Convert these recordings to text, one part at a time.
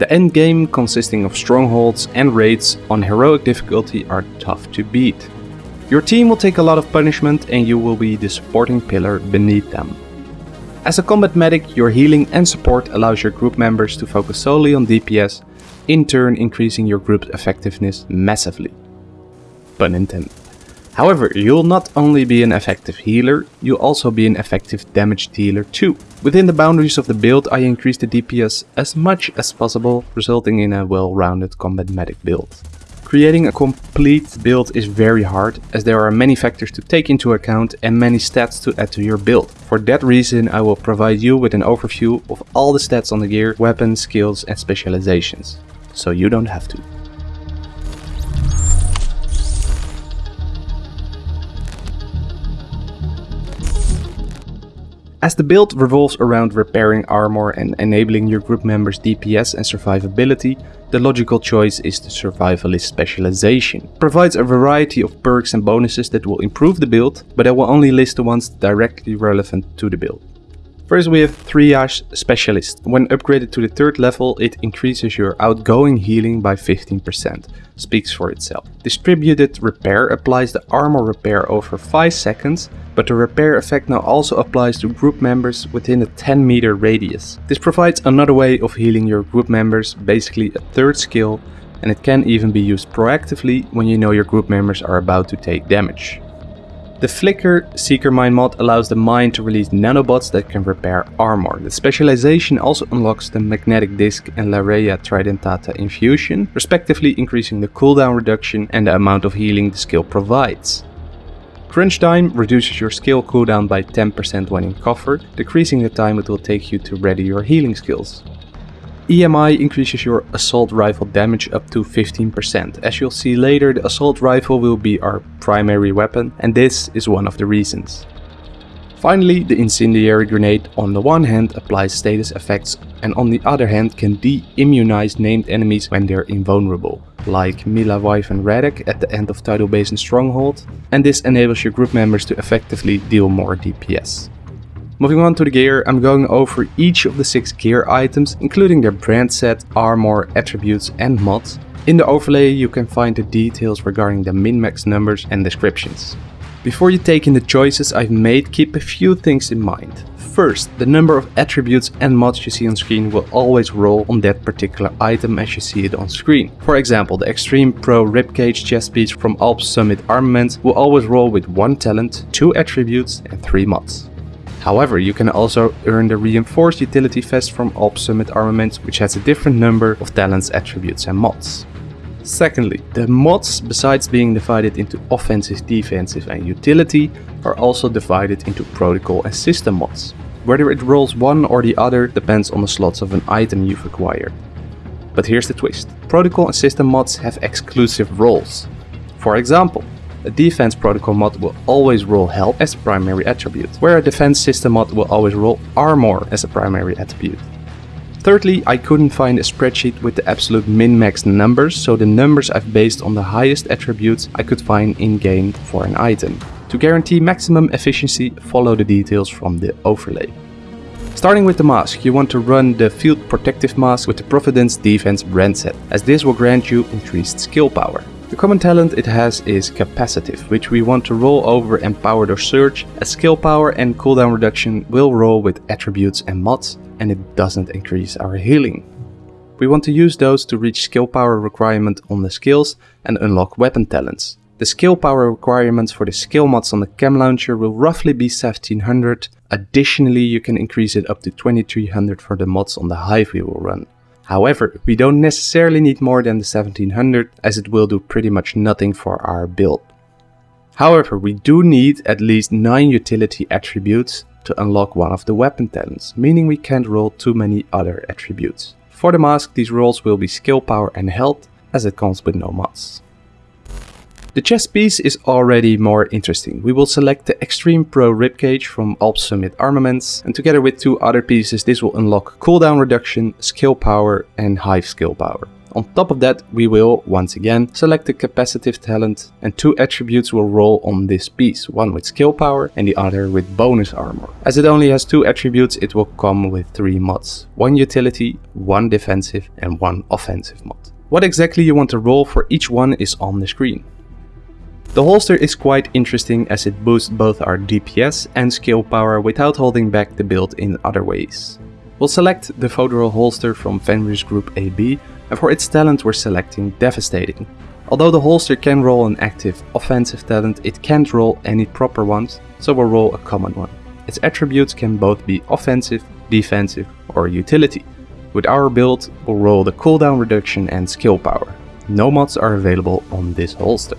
The endgame, consisting of strongholds and raids on heroic difficulty are tough to beat. Your team will take a lot of punishment and you will be the supporting pillar beneath them. As a combat medic, your healing and support allows your group members to focus solely on DPS, in turn increasing your group's effectiveness massively. Pun intended. However, you'll not only be an effective healer, you'll also be an effective damage dealer too. Within the boundaries of the build I increase the DPS as much as possible, resulting in a well-rounded combat medic build. Creating a complete build is very hard, as there are many factors to take into account and many stats to add to your build. For that reason I will provide you with an overview of all the stats on the gear, weapons, skills and specializations. So you don't have to. As the build revolves around repairing armor and enabling your group members DPS and survivability, the logical choice is the survivalist specialization. It provides a variety of perks and bonuses that will improve the build, but I will only list the ones directly relevant to the build. First we have Triage Specialist. When upgraded to the third level, it increases your outgoing healing by 15%. Speaks for itself. Distributed Repair applies the armor repair over 5 seconds, but the repair effect now also applies to group members within a 10 meter radius. This provides another way of healing your group members, basically a third skill, and it can even be used proactively when you know your group members are about to take damage. The Flicker Seeker Mine mod allows the mine to release nanobots that can repair armor. The specialization also unlocks the Magnetic Disc and Larrea Tridentata Infusion, respectively increasing the cooldown reduction and the amount of healing the skill provides. Crunch Time reduces your skill cooldown by 10% when in cover, decreasing the time it will take you to ready your healing skills. EMI increases your assault rifle damage up to 15%. As you'll see later, the assault rifle will be our primary weapon and this is one of the reasons. Finally, the incendiary grenade on the one hand applies status effects and on the other hand can de-immunize named enemies when they're invulnerable, like Mila Wyvern Radek at the end of Tidal Basin Stronghold, and this enables your group members to effectively deal more DPS. Moving on to the gear, I'm going over each of the 6 gear items, including their brand set, armor, attributes and mods. In the overlay you can find the details regarding the min-max numbers and descriptions. Before you take in the choices I've made, keep a few things in mind. First, the number of attributes and mods you see on screen will always roll on that particular item as you see it on screen. For example, the Extreme Pro Ribcage chest piece from Alps Summit Armaments will always roll with 1 talent, 2 attributes and 3 mods. However, you can also earn the Reinforced Utility Vest from Alps Summit Armaments, which has a different number of talents, attributes and mods. Secondly, the mods, besides being divided into offensive, defensive and utility, are also divided into protocol and system mods. Whether it rolls one or the other depends on the slots of an item you've acquired. But here's the twist. Protocol and system mods have exclusive roles. For example, a defense protocol mod will always roll health as a primary attribute, where a defense system mod will always roll armor as a primary attribute. Thirdly, I couldn't find a spreadsheet with the absolute min-max numbers, so the numbers I've based on the highest attributes I could find in-game for an item. To guarantee maximum efficiency, follow the details from the overlay. Starting with the mask, you want to run the Field Protective Mask with the Providence Defense brand set, as this will grant you increased skill power. The common talent it has is Capacitive, which we want to roll over Empowered or Surge, as skill power and cooldown reduction will roll with attributes and mods, and it doesn't increase our healing. We want to use those to reach skill power requirement on the skills and unlock weapon talents. The skill power requirements for the skill mods on the chem launcher will roughly be 1700. Additionally, you can increase it up to 2300 for the mods on the hive we will run. However, we don't necessarily need more than the 1700 as it will do pretty much nothing for our build. However, we do need at least 9 utility attributes to unlock one of the weapon talents, meaning we can't roll too many other attributes. For the mask, these rolls will be skill power and health, as it comes with no mods. The chest piece is already more interesting. We will select the Extreme Pro Ribcage from Alps Summit Armaments and together with two other pieces this will unlock cooldown reduction, skill power and hive skill power. On top of that, we will, once again, select the capacitive talent and two attributes will roll on this piece, one with skill power and the other with bonus armor. As it only has two attributes, it will come with three mods. One utility, one defensive and one offensive mod. What exactly you want to roll for each one is on the screen. The holster is quite interesting as it boosts both our DPS and skill power without holding back the build in other ways. We'll select the Fodral holster from Fenris Group AB and for its talent we're selecting Devastating. Although the holster can roll an active offensive talent, it can't roll any proper ones, so we'll roll a common one. Its attributes can both be offensive, defensive or utility. With our build, we'll roll the cooldown reduction and skill power. No mods are available on this holster.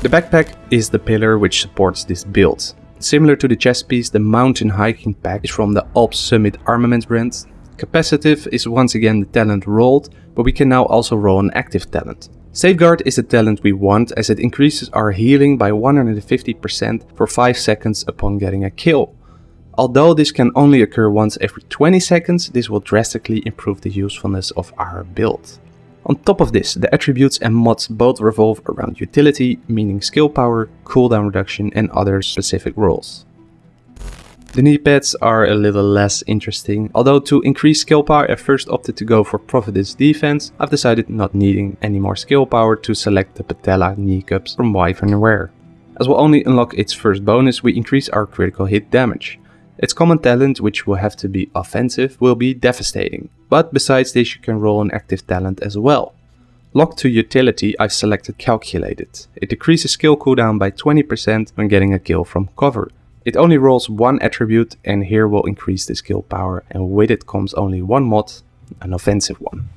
The backpack is the pillar which supports this build. Similar to the chest piece, the mountain hiking pack is from the Alps Summit Armaments brand. Capacitive is once again the talent rolled, but we can now also roll an active talent. Safeguard is the talent we want as it increases our healing by 150% for 5 seconds upon getting a kill. Although this can only occur once every 20 seconds, this will drastically improve the usefulness of our build. On top of this, the attributes and mods both revolve around utility, meaning skill power, cooldown reduction and other specific roles. The knee pads are a little less interesting, although to increase skill power I first opted to go for Providence defense, I've decided not needing any more skill power to select the Patella knee cups from Wyvern Wear. As we'll only unlock its first bonus, we increase our critical hit damage. Its common talent, which will have to be offensive, will be devastating. But besides this you can roll an active talent as well. Locked to utility I've selected calculated. It decreases skill cooldown by 20% when getting a kill from cover. It only rolls one attribute and here will increase the skill power and with it comes only one mod, an offensive one.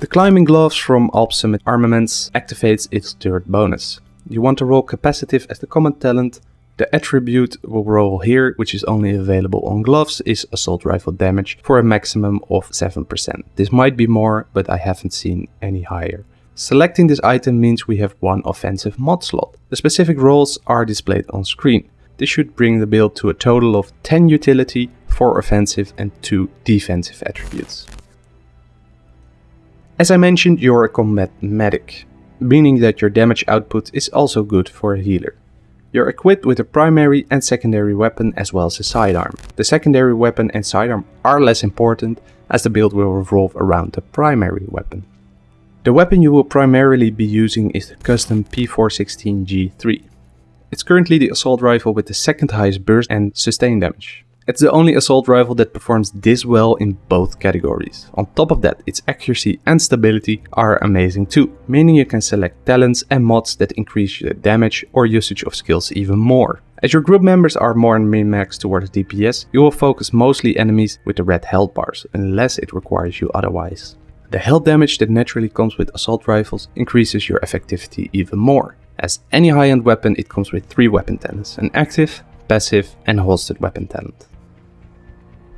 The climbing gloves from Alp Summit Armaments activates its third bonus. You want to roll capacitive as the common talent the attribute roll here, which is only available on gloves, is assault rifle damage for a maximum of 7%. This might be more, but I haven't seen any higher. Selecting this item means we have one offensive mod slot. The specific roles are displayed on screen. This should bring the build to a total of 10 utility, 4 offensive and 2 defensive attributes. As I mentioned, you're a combat medic, meaning that your damage output is also good for a healer. You're equipped with a primary and secondary weapon as well as a sidearm. The secondary weapon and sidearm are less important as the build will revolve around the primary weapon. The weapon you will primarily be using is the custom P416G3. It's currently the assault rifle with the second highest burst and sustain damage. It's the only assault rifle that performs this well in both categories. On top of that, its accuracy and stability are amazing too, meaning you can select talents and mods that increase the damage or usage of skills even more. As your group members are more min-max towards DPS, you will focus mostly enemies with the red health bars, unless it requires you otherwise. The health damage that naturally comes with assault rifles increases your effectivity even more. As any high-end weapon it comes with 3 weapon talents, an active, passive and holstered weapon talent.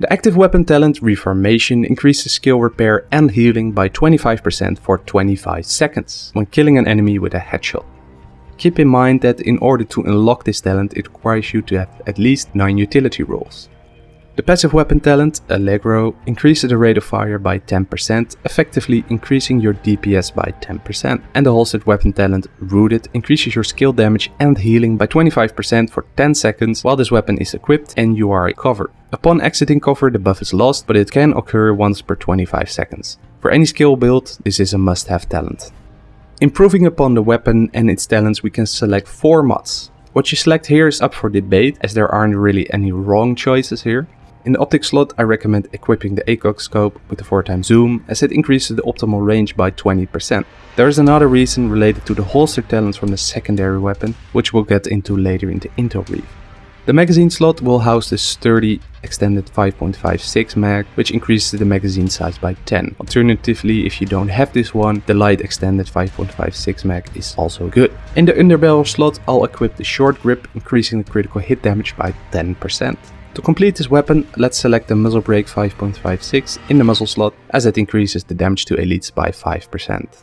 The active weapon talent Reformation increases skill repair and healing by 25% for 25 seconds when killing an enemy with a headshot. Keep in mind that in order to unlock this talent it requires you to have at least 9 utility rolls. The passive weapon talent, Allegro, increases the rate of fire by 10%, effectively increasing your DPS by 10%. And the holstered weapon talent, Rooted, increases your skill damage and healing by 25% for 10 seconds while this weapon is equipped and you are covered. Upon exiting cover the buff is lost, but it can occur once per 25 seconds. For any skill build, this is a must-have talent. Improving upon the weapon and its talents we can select 4 mods. What you select here is up for debate as there aren't really any wrong choices here. In the optic slot I recommend equipping the ACOG scope with the 4x zoom as it increases the optimal range by 20%. There is another reason related to the holster talents from the secondary weapon, which we'll get into later in the intel brief. The magazine slot will house the sturdy extended 5.56 mag, which increases the magazine size by 10. Alternatively, if you don't have this one, the light extended 5.56 mag is also good. In the underbarrel slot, I'll equip the short grip, increasing the critical hit damage by 10%. To complete this weapon, let's select the muzzle brake 5.56 in the muzzle slot as it increases the damage to elites by 5%.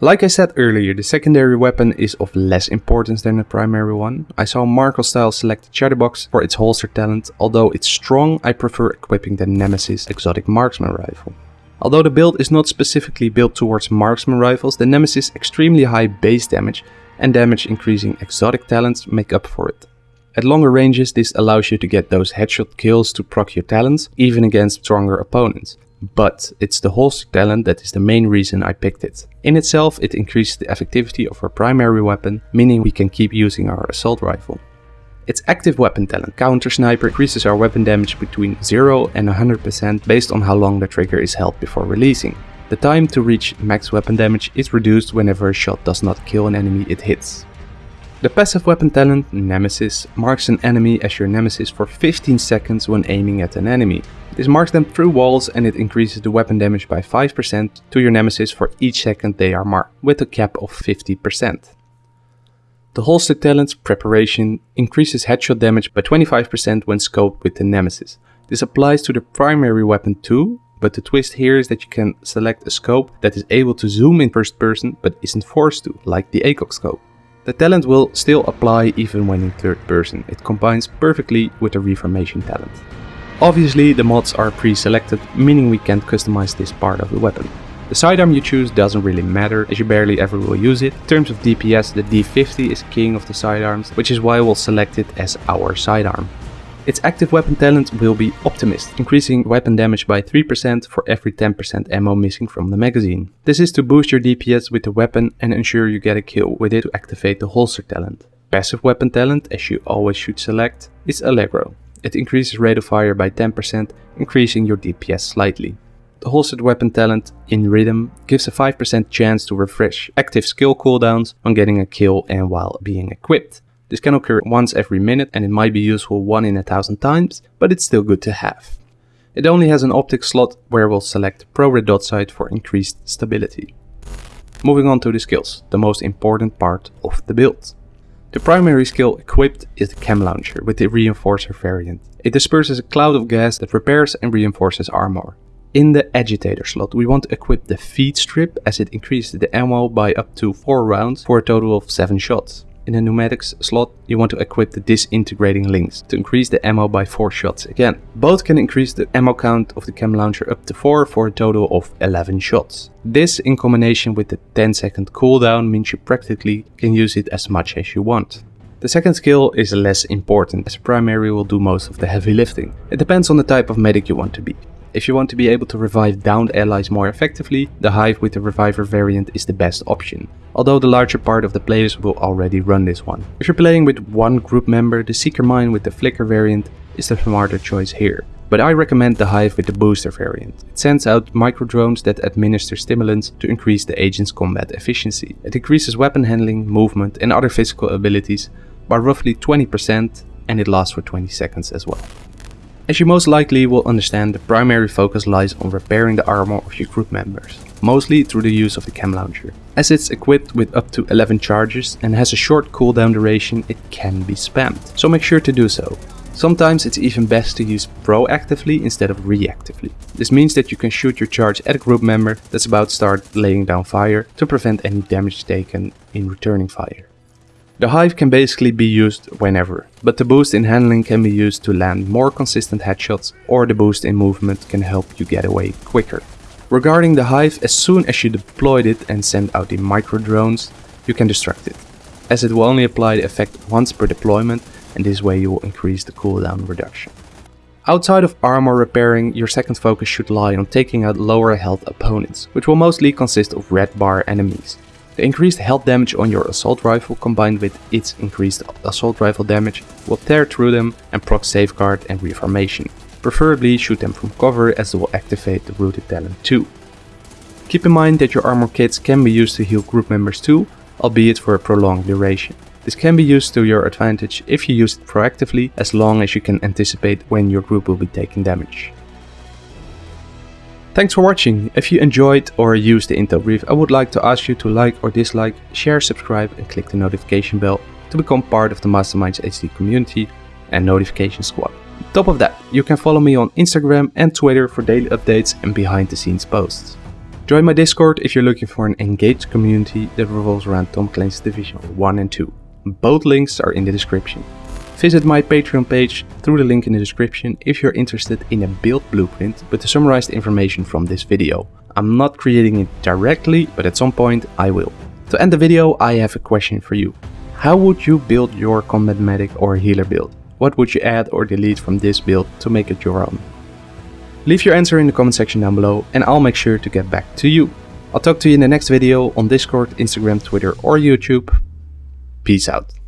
Like I said earlier, the secondary weapon is of less importance than the primary one. I saw Marco Style select the Chatterbox for its holster talent, although it's strong I prefer equipping the Nemesis exotic marksman rifle. Although the build is not specifically built towards marksman rifles, the Nemesis extremely high base damage and damage increasing exotic talents make up for it. At longer ranges this allows you to get those headshot kills to proc your talents, even against stronger opponents. But it's the holster talent that is the main reason I picked it. In itself it increases the effectivity of our primary weapon, meaning we can keep using our assault rifle. Its active weapon talent, Counter Sniper, increases our weapon damage between 0 and 100% based on how long the trigger is held before releasing. The time to reach max weapon damage is reduced whenever a shot does not kill an enemy it hits. The passive weapon talent, Nemesis, marks an enemy as your nemesis for 15 seconds when aiming at an enemy. This marks them through walls and it increases the weapon damage by 5% to your nemesis for each second they are marked, with a cap of 50%. The holster talent's preparation increases headshot damage by 25% when scoped with the nemesis. This applies to the primary weapon too, but the twist here is that you can select a scope that is able to zoom in first person but isn't forced to, like the ACOG scope. The talent will still apply even when in third person, it combines perfectly with the reformation talent. Obviously the mods are pre-selected, meaning we can't customize this part of the weapon. The sidearm you choose doesn't really matter as you barely ever will use it. In terms of DPS, the D50 is king of the sidearms, which is why we'll select it as our sidearm. Its active weapon talent will be Optimist, increasing weapon damage by 3% for every 10% ammo missing from the magazine. This is to boost your DPS with the weapon and ensure you get a kill with it to activate the holster talent. Passive weapon talent, as you always should select, is Allegro. It increases rate of fire by 10%, increasing your DPS slightly. The holstered weapon talent, in Rhythm, gives a 5% chance to refresh active skill cooldowns on getting a kill and while being equipped. This can occur once every minute and it might be useful one in a thousand times, but it's still good to have. It only has an optic slot where we'll select Pro Red Dot Sight for increased stability. Moving on to the skills, the most important part of the build. The primary skill equipped is the Chem Launcher with the Reinforcer variant. It disperses a cloud of gas that repairs and reinforces armor. In the agitator slot we want to equip the feed strip as it increases the ammo by up to 4 rounds for a total of 7 shots. In the pneumatics slot, you want to equip the disintegrating links to increase the ammo by 4 shots again. Both can increase the ammo count of the chem launcher up to 4 for a total of 11 shots. This in combination with the 10 second cooldown means you practically can use it as much as you want. The second skill is less important as primary will do most of the heavy lifting. It depends on the type of medic you want to be. If you want to be able to revive downed allies more effectively, the Hive with the Reviver variant is the best option, although the larger part of the players will already run this one. If you're playing with one group member, the Seeker Mine with the Flicker variant is the smarter choice here. But I recommend the Hive with the Booster variant. It sends out micro drones that administer stimulants to increase the agent's combat efficiency. It increases weapon handling, movement and other physical abilities by roughly 20% and it lasts for 20 seconds as well. As you most likely will understand, the primary focus lies on repairing the armor of your group members, mostly through the use of the chem launcher. As it's equipped with up to 11 charges and has a short cooldown duration, it can be spammed, so make sure to do so. Sometimes it's even best to use proactively instead of reactively. This means that you can shoot your charge at a group member that's about to start laying down fire to prevent any damage taken in returning fire. The Hive can basically be used whenever, but the boost in handling can be used to land more consistent headshots or the boost in movement can help you get away quicker. Regarding the Hive, as soon as you deployed it and send out the micro drones, you can destruct it, as it will only apply the effect once per deployment and this way you will increase the cooldown reduction. Outside of armor repairing, your second focus should lie on taking out lower health opponents, which will mostly consist of red bar enemies. The increased health damage on your assault rifle combined with its increased assault rifle damage will tear through them and proc safeguard and reformation. Preferably shoot them from cover as it will activate the rooted talent too. Keep in mind that your armor kits can be used to heal group members too, albeit for a prolonged duration. This can be used to your advantage if you use it proactively as long as you can anticipate when your group will be taking damage. Thanks for watching. If you enjoyed or used the Intel brief, I would like to ask you to like or dislike, share, subscribe and click the notification bell to become part of the Masterminds HD community and notification squad. Top of that, you can follow me on Instagram and Twitter for daily updates and behind the scenes posts. Join my Discord if you're looking for an engaged community that revolves around Tom Clancy's Division 1 and 2. Both links are in the description. Visit my Patreon page through the link in the description if you're interested in a build blueprint with the summarized information from this video. I'm not creating it directly, but at some point I will. To end the video, I have a question for you. How would you build your combat medic or healer build? What would you add or delete from this build to make it your own? Leave your answer in the comment section down below and I'll make sure to get back to you. I'll talk to you in the next video on Discord, Instagram, Twitter or YouTube. Peace out.